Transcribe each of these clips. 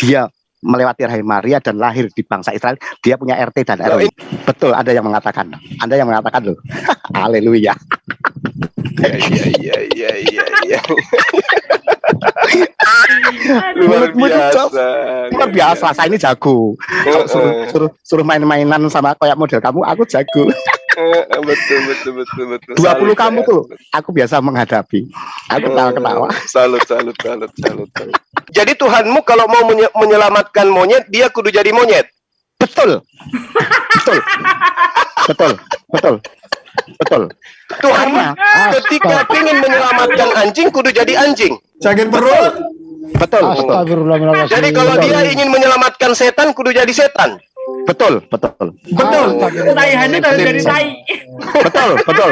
dia melewati rahim Maria dan lahir di bangsa Israel, dia punya RT dan RW. Betul, ada yang mengatakan. Anda yang mengatakan loh. Haleluya. Iya iya iya iya iya. Luar biasa. Luar biasa, saya ini jago. Kalau suruh, suruh, suruh main-mainan sama kayak model kamu, aku jago. Betul betul betul betul. 20 Salut, kamu ya. tuh, aku biasa menghadapi. Aku ketawa-ketawa. Oh, Salut salut salut salut. salut. Jadi Tuhanmu kalau mau menye- menyelamatkan monyet, dia kudu jadi monyet. Betul. Betul. Betul. Betul. Betul. Tuhan ah, ketika ingin menyelamatkan anjing, kudu jadi anjing. Sakit perut. betul, betul. Jadi kalau dia ingin menyelamatkan setan, kudu jadi setan. Betul, betul. Betul. Tai Handu harus dari tai. Betul, betul.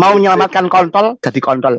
Mau menyelamatkan kontol, jadi kontol.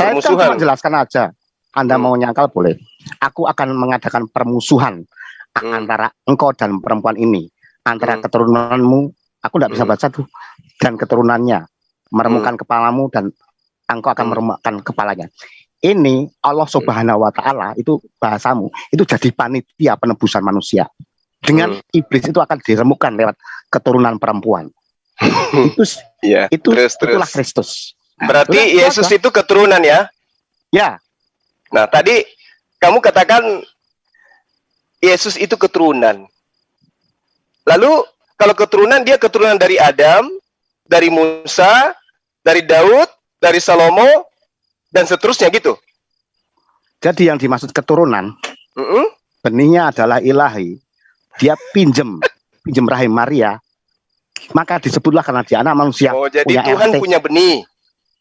Saya kan Permusuhan. cuma jelaskan aja. Anda Hmm. mau nyangkal boleh. Aku akan mengadakan permusuhan Hmm. antara engkau dan perempuan ini, antara Hmm. keturunanmu. Aku tidak bisa Hmm. baca tuh dan keturunannya meremukkan kepalamu dan engkau akan Hmm. meremukkan kepalanya. Ini Allah Subhanahu Wa Taala itu bahasamu itu jadi panitia penebusan manusia. Dengan Hmm. iblis itu akan diremukkan lewat keturunan perempuan. itu Iya. itu Terus itulah terus. Kristus. Berarti Udah, Yesus itu keturunan ya? Ya, Nah, tadi kamu katakan Yesus itu keturunan. Lalu kalau keturunan dia keturunan dari Adam, dari Musa, dari Daud, dari Salomo dan seterusnya gitu. jadi yang dimaksud keturunan Mm-mm. benihnya adalah ilahi. Dia pinjem, pinjem rahim Maria. Maka disebutlah karena dia anak manusia. Oh, jadi punya Tuhan RT. punya benih.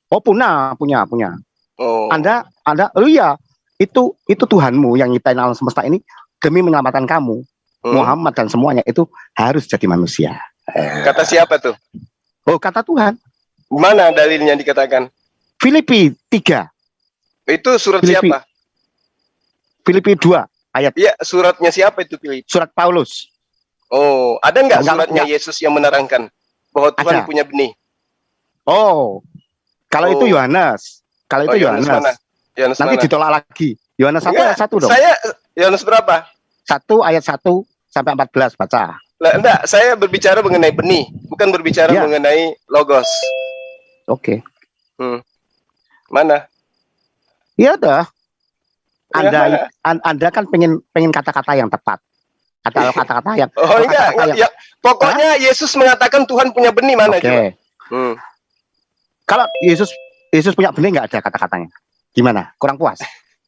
Oh punya, punya, punya. Oh. Anda, Anda, oh iya, itu itu Tuhanmu yang nyiptain alam semesta ini demi menyelamatkan kamu, Hmm. Muhammad dan semuanya itu harus jadi manusia. Kata siapa tuh? Oh kata Tuhan. Mana dalilnya dikatakan? Filipi 3, Itu surat Filipi. siapa? Filipi 2, ayat Iya, suratnya siapa itu Filip? surat Paulus. Oh, ada nggak Enggak, suratnya enggak. Yesus yang menerangkan bahwa Tuhan Ada. punya benih? Oh, kalau Oh. itu Yohanes, kalau Oh, itu Yohanes Yohanes? Yohanes nanti mana? ditolak lagi. Yohanes 1 Enggak, ayat 1 dong. Saya Yohanes berapa? 1 ayat 1 sampai 14 baca. Lah, enggak, saya berbicara mengenai benih, bukan berbicara Iya. mengenai logos. Oke. Mana? Ya udah. Ya, Anda an- Anda kan pengen pengen kata-kata yang tepat. Kata kata-kata yang Oh, kalau enggak, kata-kata enggak, ya. Pokoknya Yesus mengatakan Tuhan punya benih mana Oke. coba? Hmm. Kalau Yesus Yesus punya benih nggak ada kata-katanya. Gimana? Kurang puas?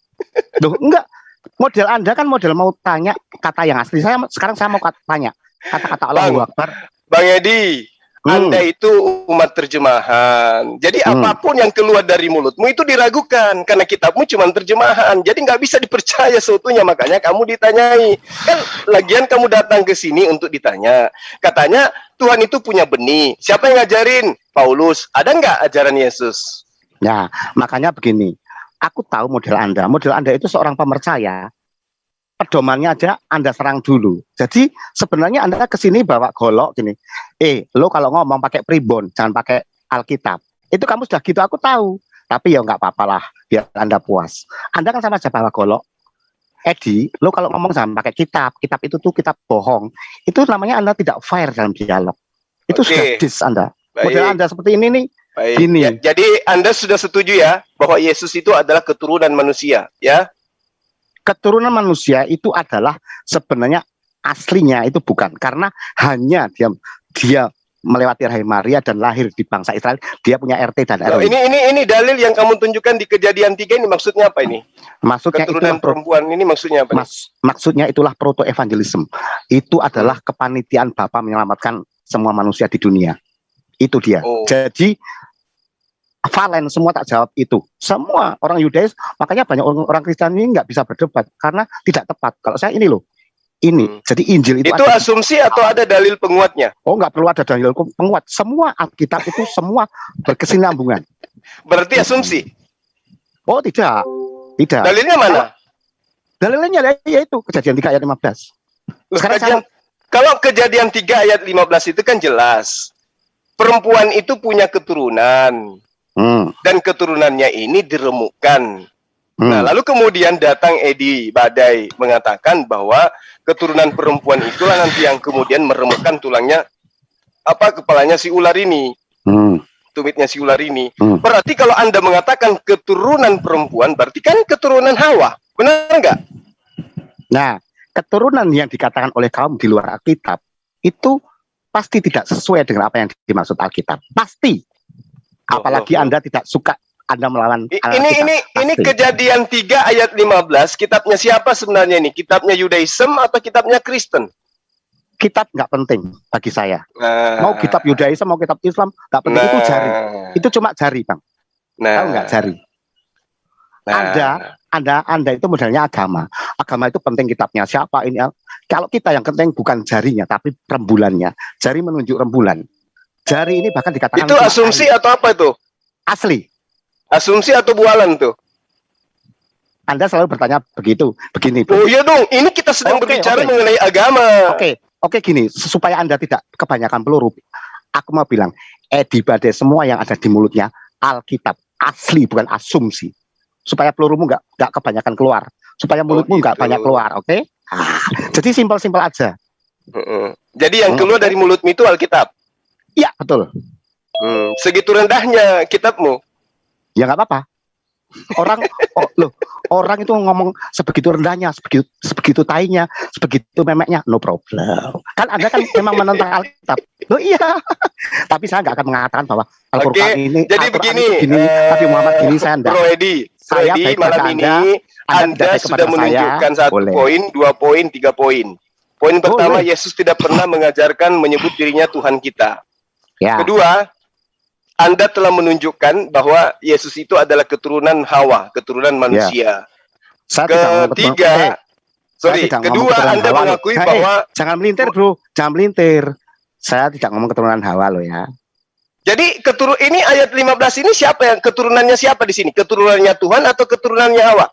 Loh, enggak. Model Anda kan model mau tanya kata yang asli. Saya sekarang saya mau tanya kata-kata Allahu Bang. Akbar. Bang Edi, Hmm. Anda itu umat terjemahan. Jadi Hmm. apa pun yang keluar dari mulutmu itu diragukan karena kitabmu cuma terjemahan. Jadi nggak bisa dipercaya seutuhnya. Makanya kamu ditanyai. Kan lagian kamu datang ke sini untuk ditanya. Katanya Tuhan itu punya benih. Siapa yang ngajarin? Paulus. Ada nggak ajaran Yesus? Ya, makanya begini. Aku tahu model Anda. Model Anda itu seorang pemercaya. Pedomannya aja Anda serang dulu. Jadi sebenarnya Anda ke sini bawa golok gini. Eh, lo kalau ngomong pakai pribon, jangan pakai Alkitab. Itu kamu sudah gitu aku tahu. Tapi ya nggak apa-apa lah, biar Anda puas. Anda kan sama aja bawa golok. Edi, lo kalau ngomong jangan pakai kitab. Kitab itu tuh kitab bohong. Itu namanya Anda tidak fair dalam dialog. Itu Oke. sudah dis Anda. Model Baik. Anda seperti ini nih. Baik. Gini. Ya, jadi Anda sudah setuju ya bahwa Yesus itu adalah keturunan manusia, ya? keturunan manusia itu adalah sebenarnya aslinya itu bukan karena hanya dia dia melewati rahim Maria dan lahir di bangsa Israel dia punya RT dan RW ini ini ini dalil yang kamu tunjukkan di kejadian tiga ini maksudnya apa ini? maksudnya Keturunan perempuan ini maksudnya apa? mas, maksudnya itulah proto evangelism itu adalah kepanitiaan Bapa menyelamatkan semua manusia di dunia itu dia Oh. jadi Valen semua tak jawab itu. Semua orang Yudais, makanya banyak orang, orang Kristen ini nggak bisa berdebat karena tidak tepat. Kalau saya ini loh, ini. Hmm. Jadi Injil itu, Itu ada- asumsi atau ada dalil penguatnya? oh nggak perlu ada dalil penguat. Semua Alkitab itu semua berkesinambungan. Berarti asumsi. Oh tidak, tidak. Dalilnya mana? Dalilnya ya itu kejadian 3 ayat 15. Loh, Sekarang kejadian- kalau kejadian 3 ayat 15 itu kan jelas. Perempuan itu punya keturunan Hmm, dan keturunannya ini diremukkan. Hmm. Nah, lalu kemudian datang Edi Badai mengatakan bahwa keturunan perempuan itulah nanti yang kemudian meremukkan tulangnya apa kepalanya si ular ini, hmm, tumitnya si ular ini. hmm. Berarti kalau Anda mengatakan keturunan perempuan berarti kan keturunan Hawa. Benar enggak? Nah, keturunan yang dikatakan oleh kaum di luar Alkitab itu pasti tidak sesuai dengan apa yang dimaksud Alkitab. Pasti. Apalagi Oh, oh, oh. Anda tidak suka Anda melawan. Ini ini ini Pasti. kejadian 3 ayat 15. Kitabnya siapa sebenarnya ini? Kitabnya Yudaism atau kitabnya Kristen? kitab nggak penting bagi saya. Nah, Mau kitab Yudaism, mau kitab Islam, nggak penting itu jari. Itu cuma jari, Bang. Nah, Tahu nggak jari? nah. Anda Anda Anda itu modelnya agama. Agama itu penting kitabnya siapa ini. Kalau kita yang penting bukan jarinya tapi rembulannya. Jari menunjuk rembulan. Jari ini bahkan dikatakan Itu asumsi atau apa itu? asli. Asumsi atau bualan tuh? Anda selalu bertanya begitu, begini. Oh Bu. iya dong, ini kita sedang Oke, berbicara oke. mengenai agama. Oke, oke gini, supaya Anda tidak kebanyakan peluru. Aku mau bilang, Edi Bade semua yang ada di mulutnya Alkitab asli bukan asumsi. Supaya pelurumu nggak nggak kebanyakan keluar, supaya mulutmu nggak gitu. banyak keluar, oke? Ah, jadi simpel-simpel aja. Heeh. Jadi yang Hmm. keluar dari mulutmu itu Alkitab. Iya betul. Hmm, Segitu rendahnya kitabmu. Ya nggak apa-apa. Orang, oh, loh, orang itu ngomong sebegitu rendahnya, sebegitu sebegitu tainya, sebegitu memeknya, no problem. Kan Anda kan memang menentang Alkitab. Loh iya. Tapi saya nggak akan mengatakan bahwa Al-Qur'an ini Jadi Al-Qur'an begini, gini, eh, Nabi Muhammad gini saya enggak. Bro Edi, Saya Edi malam ini Anda, Anda sudah kepada saya, menunjukkan satu boleh. poin, dua poin, tiga poin. Poin pertama, Boleh. Yesus tidak pernah mengajarkan menyebut dirinya Tuhan kita. Ya, Kedua, Anda telah menunjukkan bahwa Yesus itu adalah keturunan Hawa, keturunan manusia. saya tidak ngomong keturunan- eh, Ketiga, sorry, kedua Anda Hawa mengakui Eh, bahwa jangan melintir bro, jangan melintir. Saya tidak ngomong keturunan Hawa loh ya. jadi keturun ini ayat 15 ini siapa yang keturunannya siapa di sini? Keturunannya Tuhan atau keturunannya Hawa?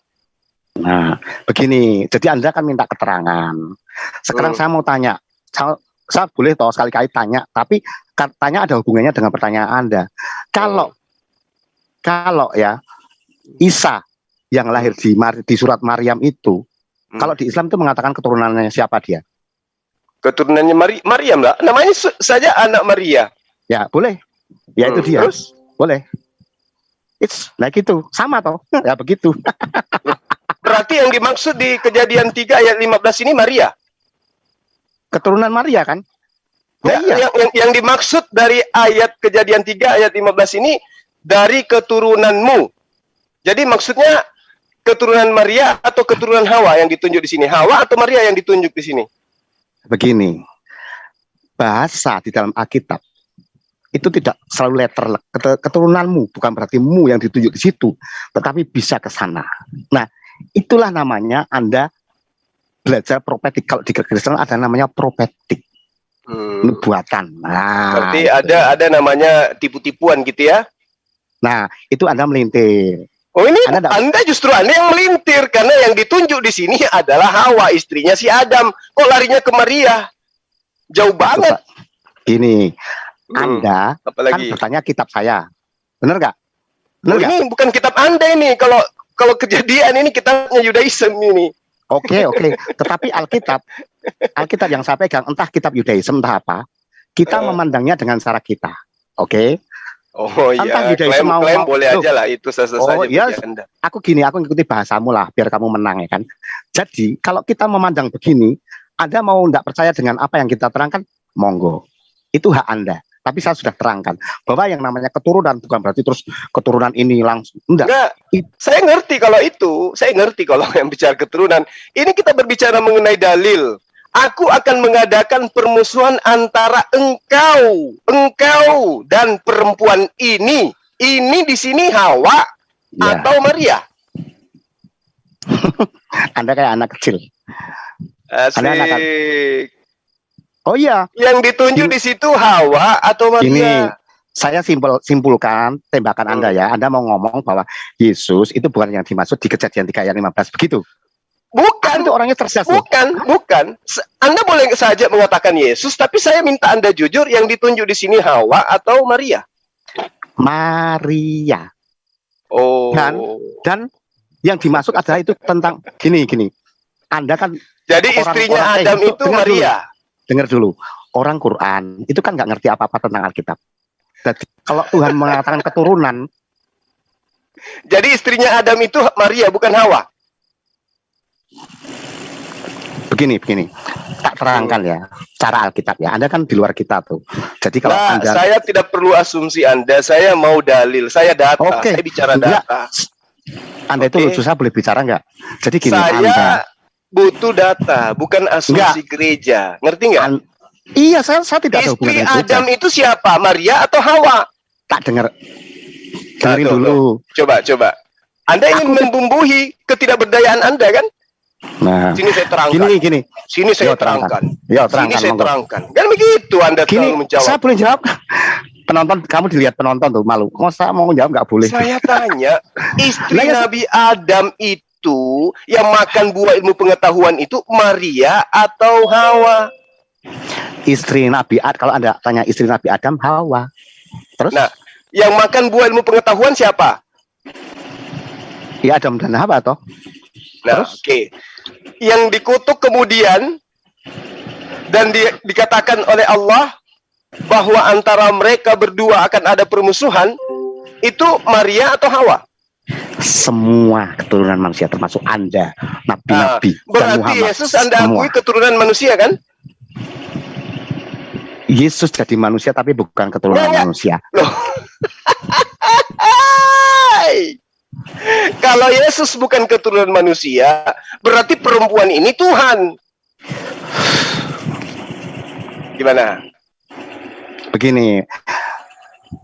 Nah, begini, jadi Anda kan minta keterangan. Sekarang Hmm. saya mau tanya, saya, boleh toh sekali-kali tanya, tapi katanya ada hubungannya dengan pertanyaan Anda. Kalau kalau ya Isa yang lahir di Mar- di surat Maryam itu, Hmm. kalau di Islam itu mengatakan keturunannya siapa dia? Keturunannya Mari Maryam lah. Namanya saja anak Maria. Ya, boleh. Ya itu Hmm, dia. Terus Boleh. It's like itu. Sama toh. ya begitu. berarti yang dimaksud di Kejadian 3 ayat 15 ini Maria. Keturunan Maria kan? Ya, Ya, iya. yang, yang, yang dimaksud dari ayat Kejadian 3 ayat 15 ini dari keturunanmu. Jadi maksudnya keturunan Maria atau keturunan Hawa yang ditunjuk di sini? Hawa atau Maria yang ditunjuk di sini? begini bahasa di dalam Alkitab itu tidak selalu letter Ket- keturunanmu bukan berarti mu yang ditunjuk di situ tetapi bisa ke sana nah itulah namanya anda belajar prophetic kalau di Kristen ada namanya prophetic Hmm. nubuatan nah Berarti itu. ada ada namanya tipu-tipuan gitu ya? nah itu anda melintir Oh ini Anda Anda justru Anda yang melintir karena yang ditunjuk di sini adalah Hawa istrinya si Adam. Kok larinya ke Maria? Jauh banget. Coba. gini Hmm, anda kan apalagi. bertanya kitab saya benar nggak benar Oh, nggak ini bukan kitab Anda ini. Kalau kalau kejadian ini kitabnya Yudaism ini. Oke oke, tetapi Alkitab, Alkitab yang saya pegang entah kitab Yudaism entah apa, kita Eh. memandangnya dengan cara kita. Oke, Oh Entah iya, Yudaism klaim, mau- klaim mau- boleh Loh. aja lah itu sah-sah Oh, saja bagi Anda. aku gini, aku ngikuti bahasamu lah biar kamu menang ya kan. Jadi kalau kita memandang begini, Anda mau tidak percaya dengan apa yang kita terangkan, monggo, itu hak Anda. Tapi saya sudah terangkan bahwa yang namanya keturunan bukan berarti terus keturunan ini langsung enggak. Enggak, saya ngerti kalau itu, saya ngerti kalau yang bicara keturunan. Ini kita berbicara mengenai dalil. Aku akan mengadakan permusuhan antara engkau, engkau dan perempuan ini. ini di sini Hawa Ya, atau Maria? Anda kayak anak kecil. Asik. Ada anak- Oh iya, Yang ditunjuk di situ Hawa atau Maria? ini saya simpel simpulkan tembakan Hmm. Anda ya. Anda mau ngomong bahwa Yesus itu bukan yang dimaksud di kejadian 3 ayat 15 begitu. Bukan, Itu orangnya loh. bukan, bukan. Anda boleh saja mengatakan Yesus, tapi saya minta Anda jujur yang ditunjuk di sini Hawa atau Maria? Maria. Oh. Dan- Dan yang dimaksud adalah itu tentang gini gini. Anda kan Jadi orang- istrinya orang- Adam itu. Maria. Dengar dulu. Orang Quran itu kan nggak ngerti apa-apa tentang Alkitab. Jadi kalau Tuhan mengatakan keturunan, Jadi istrinya Adam itu Maria bukan Hawa. begini begini. Tak terangkan ya cara Alkitab ya. Anda kan di luar kita tuh. Jadi kalau Nah, Anda saya tidak perlu asumsi Anda, saya mau dalil, saya data, Oke. saya bicara Enggak. data. Anda itu lucu saya boleh bicara nggak? Jadi gini, saya Anda, butuh data, bukan asumsi gereja. Ngerti nggak? An- iya saya saya tidak ada hubungan Istri gereja. Adam itu siapa? Maria atau Hawa? Tak dengar. Dengerin dulu. Coba, coba. Anda ingin Aku- membumbuhi ketidakberdayaan Anda kan? Nah, Sini saya terangkan. gini gini. Sini saya Yo, terangkan. terangkan. Yo Sini terangkan saya monggo. terangkan. Kan begitu Anda Gini, menjawab. saya boleh jawab. Penonton, kamu dilihat penonton tuh malu. Mau saya mau jawab nggak boleh. Saya tanya, istri Lah, ya, Nabi Adam itu yang makan buah ilmu pengetahuan itu Maria atau Hawa? Istri Nabi Ad, kalau anda tanya istri Nabi Adam, Hawa. Terus? Nah, Yang makan buah ilmu pengetahuan siapa? ya Adam dan Hawa toh. Nah, oke. Yang dikutuk kemudian dan di- dikatakan oleh Allah bahwa antara mereka berdua akan ada permusuhan itu Maria atau Hawa? Semua keturunan manusia termasuk anda, nabi-nabi dan Berarti Muhammad. Yesus Anda semua. akui keturunan manusia kan? Yesus jadi manusia tapi bukan keturunan Ya, ya. manusia. Kalau Yesus bukan keturunan manusia, berarti perempuan ini Tuhan. Gimana? Begini,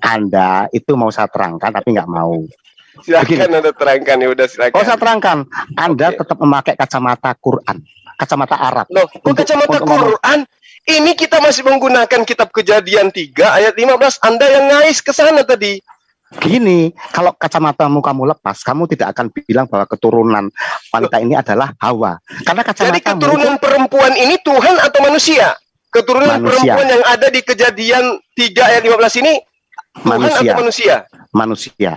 anda itu mau saya terangkan tapi nggak mau. Silakan Anda terangkan ya udah silakan. Oh saya terangkan, anda Oke. tetap memakai kacamata Quran, kacamata Arab. Loh, kok kacamata untuk. Quran? Ini kita masih menggunakan kitab Kejadian 3 ayat 15. Anda yang ngais ke sana tadi. Gini, kalau kacamatamu kamu lepas, kamu tidak akan bilang bahwa keturunan wanita ini adalah Hawa. Karena Jadi kacamatamu keturunan perempuan ini Tuhan atau manusia? Keturunan Manusia. perempuan yang ada di Kejadian 3 ayat 15 ini Tuhan manusia, atau manusia? manusia.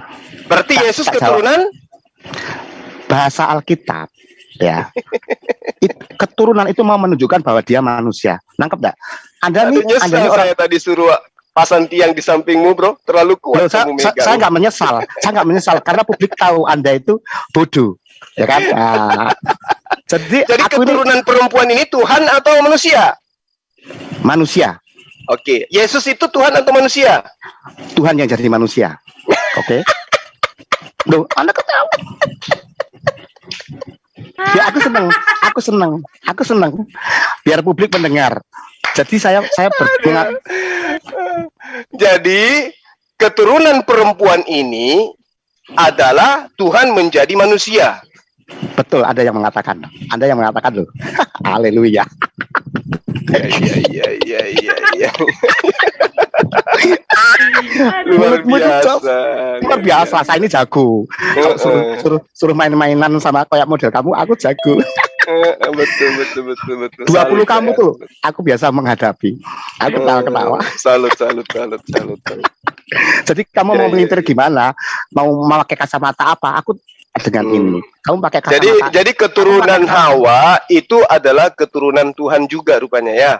Berarti Tak- Yesus tak keturunan Bahasa Alkitab, ya. It- keturunan itu mau menunjukkan bahwa dia manusia. Nangkep enggak? Anda Aduh, nih, Anda nih orang saya tadi suruh pasang tiang di sampingmu, bro. Terlalu kuat Loh, saya, kamu saya, nggak menyesal, saya nggak menyesal karena publik tahu Anda itu bodoh, ya kan? Ah. jadi, Jadi aku ini keturunan perempuan ini Tuhan atau manusia? manusia, Oke, Yesus itu Tuhan atau manusia? Tuhan yang jadi manusia, oke? Loh, Anda ketawa. Ya aku senang, aku senang, aku senang. Biar publik mendengar. Jadi saya saya berpengat, Jadi keturunan perempuan ini adalah Tuhan menjadi manusia. betul ada yang mengatakan, Anda yang mengatakan loh. Haleluya. Iya, iya, iya, iya, iya, iya. Luar biasa. Luar biasa, saya ini jago. Kalau suruh, suruh, suruh main-mainan sama kayak model kamu, aku jago. Eh, betul, betul, betul, betul. 20 Salut, kamu saya. tuh, aku biasa menghadapi. Aku ketawa-ketawa. Eh, Salut, salut, salut, salut. salut. Jadi kamu Ya, mau ya, melintir gimana? Mau memakai kacamata apa? Aku dengan Hmm. ini. Kamu pakai kacamata. Jadi, jadi keturunan Hawa itu adalah keturunan Tuhan juga rupanya ya.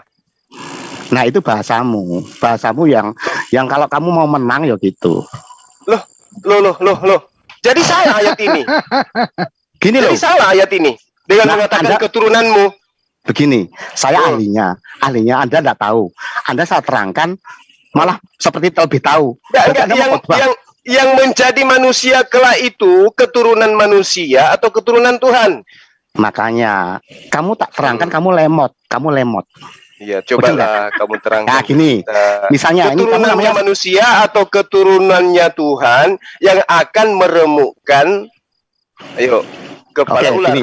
Nah itu bahasamu, bahasamu yang yang kalau kamu mau menang ya gitu. Loh, loh, loh, loh. Jadi salah ayat ini. Gini loh, Jadi salah ayat ini dengan Nah, mengatakan Anda- keturunanmu. begini. Saya Oh. ahlinya, ahlinya Anda tidak tahu. Anda saya terangkan malah seperti lebih tahu. Enggak, enggak, yang yang yang menjadi manusia kelak itu keturunan manusia atau keturunan Tuhan. Makanya kamu tak terangkan, kamu lemot, kamu lemot. Iya, cobalah kamu terangkan. Nah, gini, kita. misalnya ini keturunannya namanya manusia atau keturunannya Tuhan yang akan meremukkan ayo kepala Oke, ular. gini,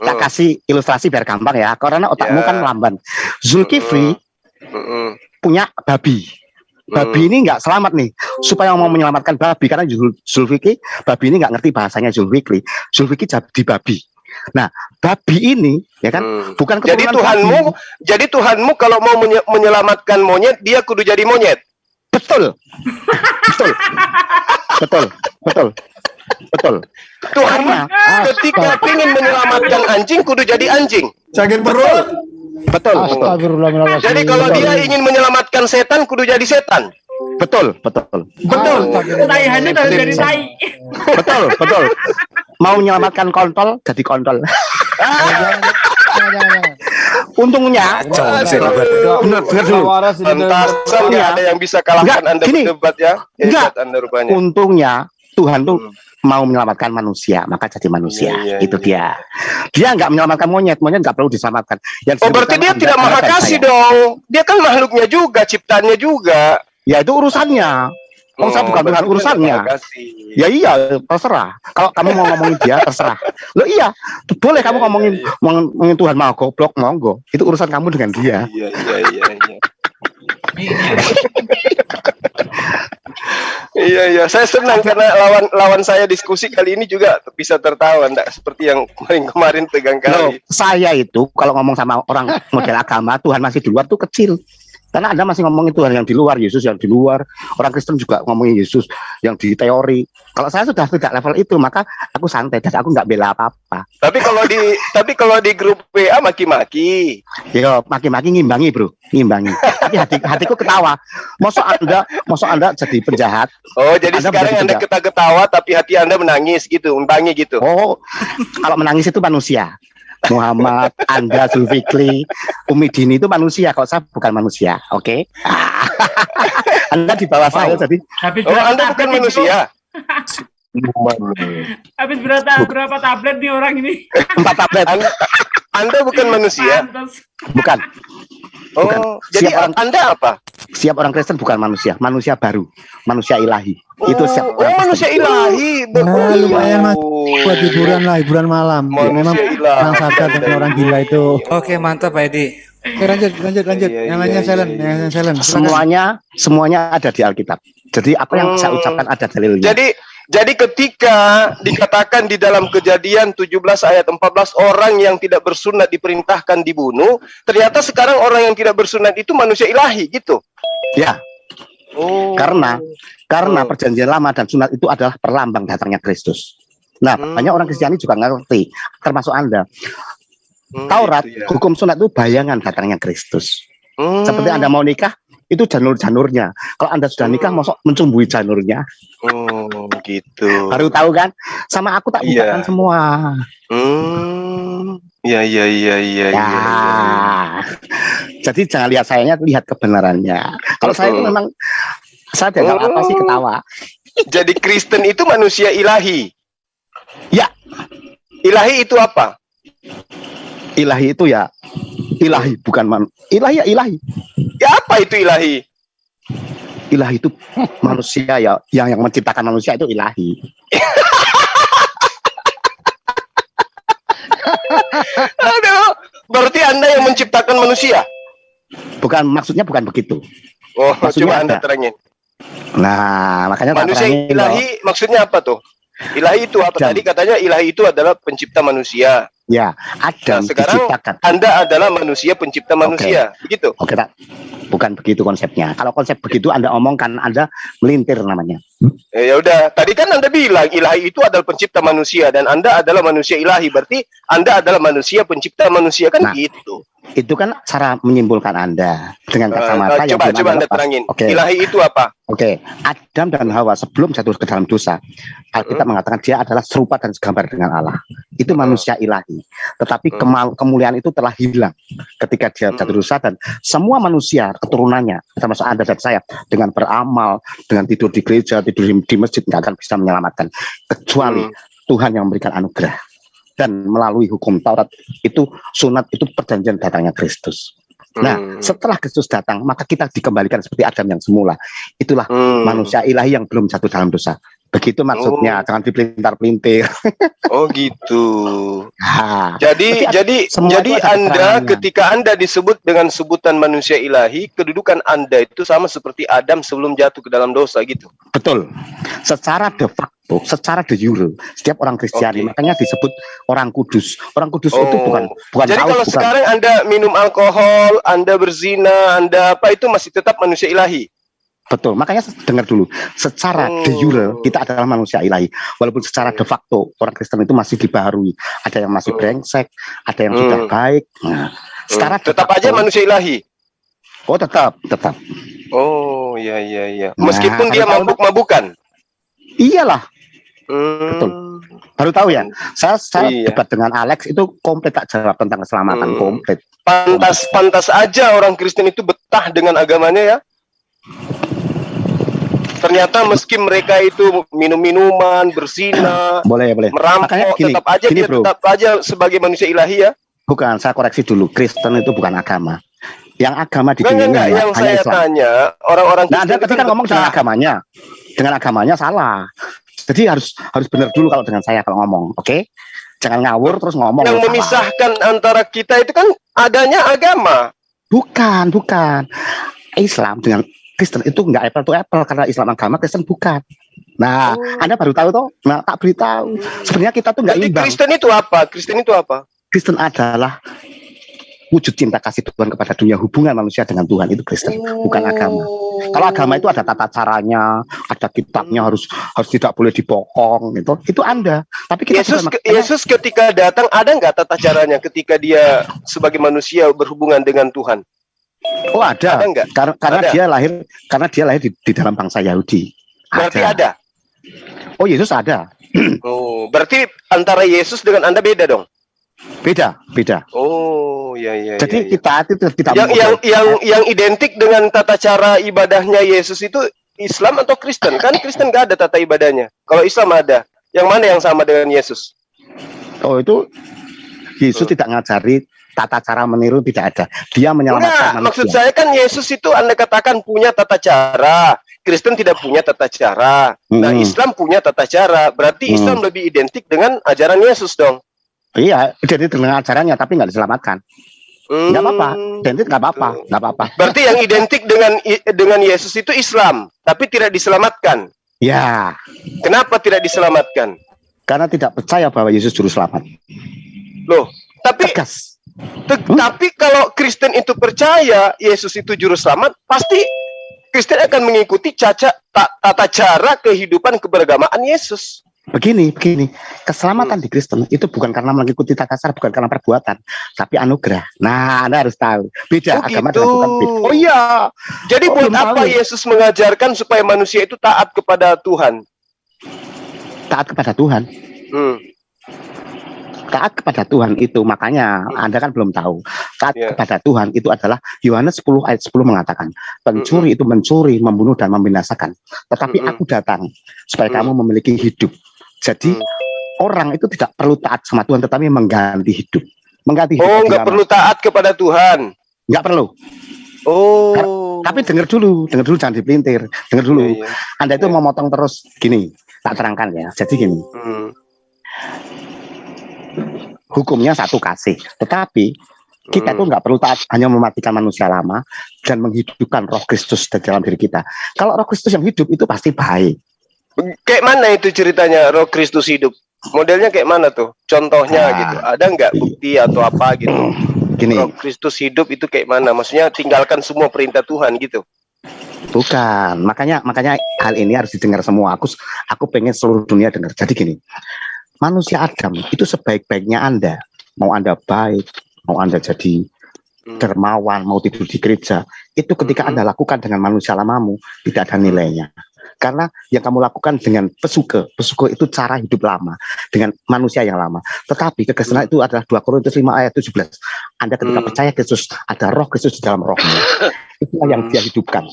tak Hmm, kasih ilustrasi biar gampang ya. Karena otakmu Ya. kan melamban. Zulkifli hmm, hmm, punya babi. Babi hmm. ini nggak selamat nih. Supaya mau menyelamatkan babi karena Zul- Zulfikri, babi ini nggak ngerti bahasanya Zulfikri. Zulfikri jadi babi. Nah, babi ini ya kan Hmm. bukan Jadi Tuhanmu, babi. jadi Tuhanmu kalau mau menye- menyelamatkan monyet, dia kudu jadi monyet. betul. betul. Betul. Betul. Betul. Tuhanmu ketika ingin menyelamatkan anjing, kudu jadi anjing. Sakit perut. Betul, betul. Astagfirullahaladzim. Jadi kalau dia ingin menyelamatkan setan, kudu jadi setan. Betul, betul. Betul. Handu harus jadi tai. Betul, betul. Mau menyelamatkan kontol jadi kontol. Untungnya benar benar dulu. Iya. ada yang bisa kalahkan Anda berdebat ya. Enggak. Hebat Anda rupanya. Untungnya Tuhan tuh Hmm. Mau menyelamatkan manusia, maka jadi manusia. Iya, iya, itu iya. dia. Dia nggak menyelamatkan monyet, monyet nggak perlu diselamatkan. Yang Oh berarti dia tidak maha kasih dong. Dia kan makhluknya juga, ciptaannya juga. Ya itu urusannya. Oh, saya bukan Tuhan dia urusannya. Ya iya, terserah. Kalau kamu mau ngomongin dia, terserah. Lo iya, boleh kamu Iya, ngomongin iya, ngomongin ngomongin Tuhan mau goblok, monggo. Itu urusan kamu dengan dia. Iya iya iya iya. Iya iya, saya senang karena lawan lawan saya diskusi kali ini juga bisa tertawa, enggak seperti yang kemarin-kemarin tegang Loh, kali. saya itu kalau ngomong sama orang model agama, Tuhan masih di luar tuh kecil. Karena Anda masih ngomongin Tuhan yang di luar, Yesus yang di luar. Orang Kristen juga ngomongin Yesus yang di teori. Kalau saya sudah tidak level itu, maka aku santai dan aku nggak bela apa-apa. Tapi kalau di tapi kalau di grup WA maki-maki. Yo, maki-maki ngimbangi, Bro. Ngimbangi. Tapi hati, hatiku ketawa. Mosok Anda, mosok Anda jadi penjahat. Oh, jadi Anda sekarang Anda ketawa-ketawa tapi hati Anda menangis gitu, membangi gitu. Oh, kalau menangis itu manusia. Muhammad, Anda, Zulfikri, Umi Dini itu manusia. Kalau saya bukan manusia, oke? anda di bawah saya, jadi Habis Oh, berapa Anda bukan tablet nih, manusia. Habis berapa berapa tablet nih orang ini? empat tablet, Anda, anda bukan manusia. Bukan. Oh, Bukan. jadi Siap orang- Anda apa? Siap orang Kristen bukan manusia, manusia baru, manusia ilahi. itu Oh, siap oh, orang Kristen. manusia ilahi. Nah, oh, lumayan, Mas. buat hiburan lah hiburan malam Ya, memang ilahi. orang sadar dengan orang gila itu Oke mantap Pak Edi. oke lanjut lanjut lanjut Iya, yang iya, lainnya iya, silent iya. yang silent silakan. Semuanya, semuanya ada di Alkitab. Jadi apa yang saya Hmm. ucapkan ada dalilnya. Jadi jadi ketika dikatakan di dalam kejadian 17 ayat 14 orang yang tidak bersunat diperintahkan dibunuh, ternyata sekarang orang yang tidak bersunat itu manusia ilahi gitu. ya, Oh. karena karena Oh. perjanjian lama dan sunat itu adalah perlambang datangnya Kristus. Nah, Hmm. banyak orang Kristiani juga ngerti, termasuk Anda. Hmm, Taurat, gitu ya. hukum sunat itu bayangan datangnya Kristus. Hmm. Seperti Anda mau nikah, itu janur-janurnya. Kalau Anda sudah nikah, Hmm. mosok mencumbui janurnya. Oh, gitu. Baru tahu kan? Sama aku tak Iya. bukakan semua. Hmm. Ya ya ya ya Ya. ya. Jadi jangan lihat sayanya, lihat kebenarannya. Kalau saya itu memang saya dianggap apa sih Oh. ketawa. Jadi Kristen itu manusia ilahi. Ya. Ilahi itu apa? Ilahi itu ya ilahi bukan man. Ilahi ya ilahi. Ya apa itu ilahi? Ilahi itu manusia ya yang yang menciptakan manusia itu ilahi. Aduh, berarti Anda yang menciptakan manusia. Bukan maksudnya bukan begitu. Oh, Maksudnya coba Anda terangin. Nah, makanya Manusia terangin loh. ilahi maksudnya apa tuh? Ilahi itu apa? Jam. Tadi katanya ilahi itu adalah pencipta manusia. Ya, Adam Nah, sekarang- diciptakan. Anda adalah manusia pencipta manusia. Begitu. Oke, tak. Bukan begitu konsepnya. Kalau konsep begitu Anda omongkan, Anda melintir namanya. Eh, ya udah, tadi kan Anda bilang ilahi itu adalah pencipta manusia dan Anda adalah manusia ilahi. Berarti Anda adalah manusia pencipta manusia kan Nah, gitu. Itu kan cara menyimpulkan Anda dengan Eh, kacamata eh, yang coba coba Anda terangin. Oke. Ilahi itu apa? Oke, Adam dan Hawa sebelum jatuh ke dalam dosa, Alkitab mengatakan dia adalah serupa dan segambar dengan Allah. Itu Hmm. manusia ilahi. Tetapi Hmm. kemal- kemuliaan itu telah hilang ketika dia jatuh dosa dan semua manusia keturunannya, termasuk Anda dan saya, dengan beramal, dengan tidur di gereja, tidur di, di masjid nggak akan bisa menyelamatkan kecuali. Tuhan yang memberikan anugerah dan melalui hukum Taurat itu sunat itu perjanjian datangnya Kristus. Nah, Hmm. setelah Kristus datang, maka kita dikembalikan seperti Adam yang semula. Itulah Hmm. manusia ilahi yang belum jatuh dalam dosa. Begitu maksudnya, Oh. jangan dipelintar-pelintir. Oh gitu. Nah, Jadi Tapi jadi jadi Anda keterangannya. ketika Anda disebut dengan sebutan manusia ilahi, kedudukan Anda itu sama seperti Adam sebelum jatuh ke dalam dosa gitu. betul. Secara de facto, secara de jure, setiap orang Kristiani Oke. makanya disebut orang kudus. Orang kudus itu Oh. bukan bukan Jadi kalau bukan. sekarang Anda minum alkohol, Anda berzina, Anda apa itu masih tetap manusia ilahi. Betul. Makanya dengar dulu, secara de jure Oh. kita adalah manusia ilahi. Walaupun secara de facto orang Kristen itu masih dibaharui. Ada yang masih Hmm. brengsek, ada yang sudah Hmm. baik. Nah, secara de tetap facto- aja manusia ilahi. Oh, tetap, tetap. Oh iya iya iya. Nah, Meskipun dia mabuk-mabukan. Iyalah, Hmm. Betul. baru tahu ya. Saya saya Iya. debat dengan Alex itu komplit tak jawab tentang keselamatan Hmm. komplit. Pantas pantas aja orang Kristen itu betah dengan agamanya ya. Ternyata meski mereka itu minum minuman, berzina, Boleh, boleh. merampok, Makanya gini, tetap aja gini, dia bro. tetap aja sebagai manusia ilahi ya. Bukan, saya koreksi dulu. Kristen itu bukan agama. Yang agama di dunia enggak, ini yang hanya saya Islam. tanya, orang-orang Nah, Anda tadi kan ngomong dengan agamanya. Dengan agamanya salah. Jadi harus harus benar dulu kalau dengan saya kalau ngomong, oke? Jangan ngawur terus ngomong. yang memisahkan antara kita itu kan adanya agama. Bukan, bukan. Islam dengan Kristen itu enggak apple to apple karena Islam agama Kristen bukan. Nah, Oh. Anda baru tahu toh? Nah, tak beritahu. Sebenarnya kita tuh enggak imbang. Kristen itu apa? Kristen itu apa? Kristen adalah wujud cinta kasih Tuhan kepada dunia hubungan manusia dengan Tuhan itu Kristen bukan agama kalau agama itu ada tata caranya ada kitabnya harus harus tidak boleh dipokong itu itu anda tapi kita Yesus ke- Yesus ketika datang ada nggak tata caranya ketika dia sebagai manusia berhubungan dengan Tuhan? oh ada, Ada nggak? karena karena Ada. dia lahir karena dia lahir di, di dalam bangsa Yahudi Berarti ada. oh Yesus ada Oh, berarti antara Yesus dengan Anda beda dong. Beda beda Oh, iya iya. jadi iya, iya. kita itu tidak yang yang yang yang identik dengan tata cara ibadahnya Yesus itu Islam atau Kristen? Kan Kristen nggak ada tata ibadahnya. Kalau Islam ada. Yang mana yang sama dengan Yesus? oh itu Yesus Hmm. tidak ngajari tata cara meniru tidak ada dia menyelamatkan Enggak, manusia maksud saya kan Yesus itu Anda katakan punya tata cara. Kristen tidak punya tata cara. Nah, Hmm. Islam punya tata cara. Berarti Hmm. Islam lebih identik dengan ajaran Yesus dong. Iya jadi dengan ajarannya tapi nggak diselamatkan Hmm. nggak apa-apa identik nggak apa-apa nggak apa-apa Berarti yang identik dengan dengan Yesus itu Islam, tapi tidak diselamatkan. ya Kenapa tidak diselamatkan? karena tidak percaya bahwa Yesus juru selamat Loh, tapi tegas te- tapi kalau Kristen itu percaya Yesus itu juru selamat, pasti Kristen akan mengikuti caca ta- tata cara kehidupan keberagamaan Yesus. Begini begini keselamatan Hmm. di Kristen itu bukan karena mengikuti tata cara bukan karena perbuatan tapi anugerah nah anda harus tahu beda Oh, agama gitu. dengan Tuhan beda oh iya Jadi Oh, buat apa tahu. Yesus mengajarkan supaya manusia itu taat kepada Tuhan? taat kepada Tuhan Hmm. taat kepada Tuhan itu makanya anda kan belum tahu taat Ya. kepada Tuhan itu adalah Yohanes 10 ayat 10 mengatakan pencuri itu mencuri membunuh dan membinasakan tetapi Mm-mm. aku datang supaya Mm. kamu memiliki hidup jadi Mm. orang itu tidak perlu taat sama Tuhan tetapi mengganti hidup mengganti hidup Oh, nggak perlu taat kepada Tuhan. nggak perlu Oh. tapi dengar dulu dengar dulu jangan dipelintir dengar dulu Iya, iya. anda itu Iya. mau motong terus gini tak terangkan ya jadi gini Hmm. hukumnya satu kasih tetapi kita Hmm. tuh nggak perlu taat hanya mematikan manusia lama dan menghidupkan roh Kristus di dalam diri kita kalau roh Kristus yang hidup itu pasti baik Kayak mana itu ceritanya Roh Kristus hidup? Modelnya kayak mana tuh? Contohnya Ah. gitu. Ada nggak bukti atau apa gitu? gini Roh Kristus hidup itu kayak mana? Maksudnya tinggalkan semua perintah Tuhan gitu. bukan makanya makanya hal ini harus didengar semua aku aku pengen seluruh dunia dengar jadi gini manusia Adam itu sebaik-baiknya anda mau anda baik mau anda jadi Hmm. dermawan mau tidur di gereja itu ketika Mhm. anda lakukan dengan manusia lamamu tidak ada nilainya karena yang kamu lakukan dengan pesuke pesuke itu cara hidup lama dengan manusia yang lama tetapi kekristenan itu adalah 2 Korintus 5 ayat 17 anda ketika Hmm. percaya Kristus ada roh Kristus di dalam rohmu itulah yang dia hidupkan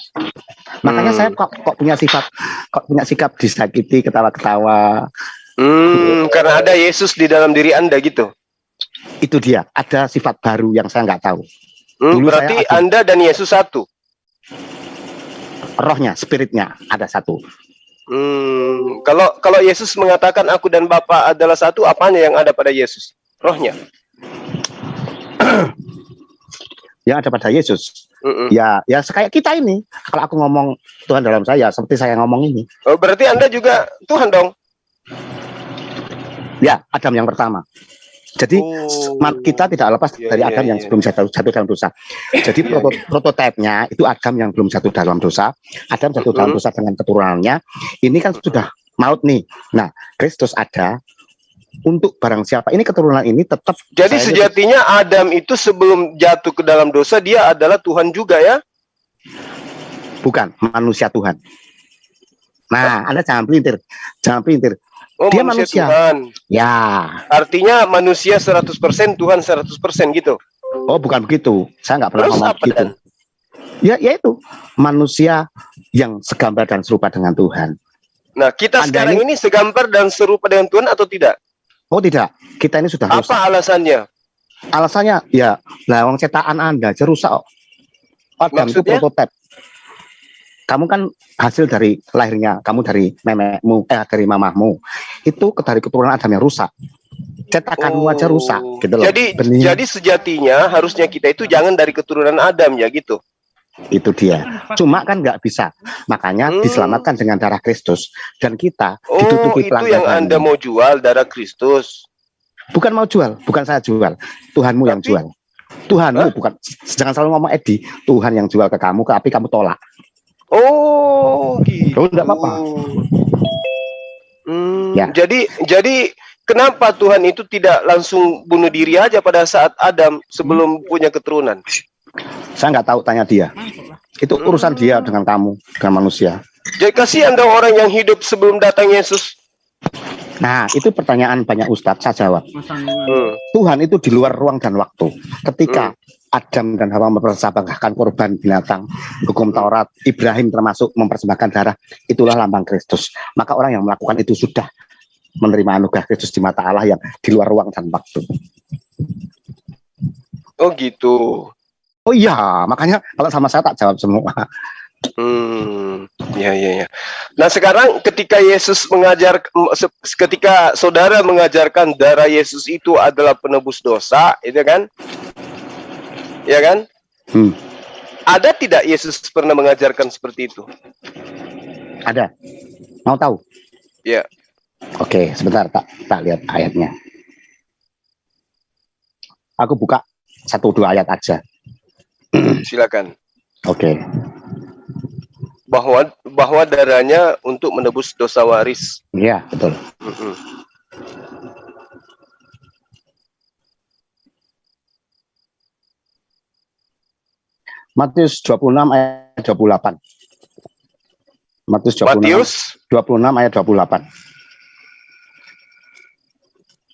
makanya Hmm. saya kok kok punya sifat kok punya sikap disakiti ketawa-ketawa Hmm, karena ada Yesus di dalam diri Anda gitu. itu dia ada sifat baru yang saya nggak tahu Hmm, Dulu berarti ada- Anda dan Yesus satu. Rohnya, spiritnya ada satu. Hmm, kalau kalau Yesus mengatakan aku dan Bapa adalah satu, apanya yang ada pada Yesus? Rohnya. Yang ada pada Yesus. Mm-mm. Ya, ya kayak kita ini. Kalau aku ngomong Tuhan dalam saya, seperti saya ngomong ini. Oh, berarti Anda juga Tuhan dong. Ya, Adam yang pertama. Jadi Oh. kita tidak lepas Iya, dari iya, Adam yang iya. sebelum jatuh, jatuh dalam dosa. Jadi Iya, proto, prototipenya itu Adam yang belum jatuh dalam dosa. Adam jatuh dalam Mhm. dosa dengan keturunannya. Ini kan sudah maut nih. Nah, Kristus ada untuk barang siapa. Ini keturunan ini tetap Jadi sejatinya Adam itu sebelum jatuh ke dalam dosa dia adalah Tuhan juga ya. bukan manusia Tuhan. Nah, Anda jangan pelintir. Jangan pelintir. Oh, Dia manusia, manusia. Tuhan. Ya, Artinya manusia 100%, Tuhan 100% gitu. oh bukan begitu. Saya nggak pernah Terus ngomong apa begitu. dan? Ya, yaitu manusia yang segambar dan serupa dengan Tuhan. Nah, kita Anda sekarang ini- ini segambar dan serupa dengan Tuhan atau tidak? Oh tidak, kita ini sudah rusak. Apa alasannya? Alasannya ya, lah wong cetakan Anda aja rusak. Adam itu Maksudnya? prototipe. Kamu kan hasil dari lahirnya, kamu dari memekmu, eh dari mamahmu. Itu dari keturunan Adam yang rusak. Cetakanmu aja rusak, gitu loh. Oh. Jadi Benih, jadi sejatinya harusnya kita itu jangan dari keturunan Adam ya gitu. itu dia. Cuma kan nggak bisa. Makanya Hmm. diselamatkan dengan darah Kristus. Dan kita Oh, ditutupi itu yang. Anda mau jual darah Kristus. Bukan mau jual, bukan saya jual. Tuhanmu yang Tapi- jual. Tuhanmu Hah? bukan. Jangan selalu ngomong Edi. Tuhan yang jual ke kamu, tapi kamu tolak. Oh, gitu. Oh, enggak apa-apa. Hmm, Ya. Jadi jadi kenapa Tuhan itu tidak langsung bunuh diri aja pada saat Adam sebelum punya keturunan? Saya nggak tahu, tanya dia. Itu urusan dia dengan kamu, dengan manusia. Jadi kasihan dong orang yang hidup sebelum datang Yesus. Nah, itu pertanyaan banyak ustadz, saya jawab. Hmm. Tuhan itu di luar ruang dan waktu. Ketika Adam dan Hawa mempersembahkan korban binatang, hukum Taurat, Ibrahim termasuk mempersembahkan darah, itulah lambang Kristus. Maka orang yang melakukan itu sudah menerima anugerah Kristus di mata Allah yang di luar ruang dan waktu. Oh gitu. Oh iya, makanya kalau sama saya tak jawab semua. Hmm, ya ya ya. Nah sekarang ketika Yesus mengajar, ketika saudara mengajarkan darah Yesus itu adalah penebus dosa, itu kan? Ya kan? Hmm. Ada tidak Yesus pernah mengajarkan seperti itu? Ada. Mau tahu? Ya. Oke, sebentar tak tak lihat ayatnya. Aku buka satu dua ayat aja. Silakan. Oke. Bahwa bahwa darahnya untuk menebus dosa waris. Iya, betul. Mm-mm. Matius 26 ayat 28. Matius 26 Matius 26 ayat 28.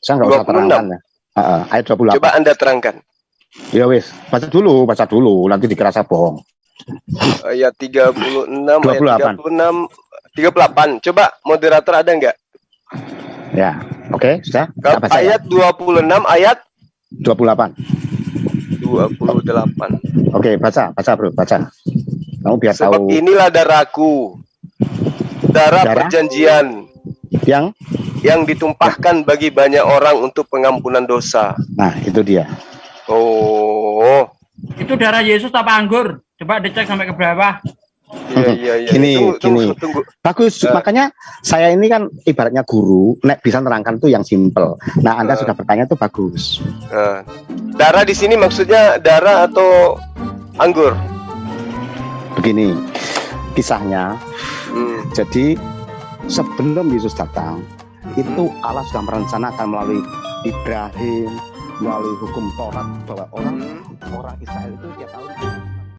Saya nggak usah 26. terangkan ya. Heeh, ayat 28. coba Anda terangkan. Ya wis, baca dulu, baca dulu, nanti dikira saya bohong. Ayat 36 ayat 28. 36 38. Coba moderator ada enggak? Ya, oke, sudah. Baca ya? Ayat 26 ayat 28. 28. Oke, baca, baca bro, baca. Kamu biar Sebab tahu inilah darahku. Darah, Darah? perjanjian yang. yang ditumpahkan bagi banyak orang untuk pengampunan dosa. Nah, itu dia. Oh. Itu darah Yesus apa anggur? Coba dicek sampai ke bawah. Iya iya iya. Gini, tunggu, tunggu, gini. tunggu. Bagus, Eh. makanya saya ini kan ibaratnya guru, nek bisa nerangkan itu yang simple. Nah, Anda Eh. sudah bertanya itu bagus. Nah, darah di sini maksudnya darah atau anggur? Begini, kisahnya. Hmm. Jadi sebelum Yesus datang, itu Allah sudah merencanakan melalui Ibrahim, melalui hukum Taurat bahwa orang orang Israel itu tiap tahun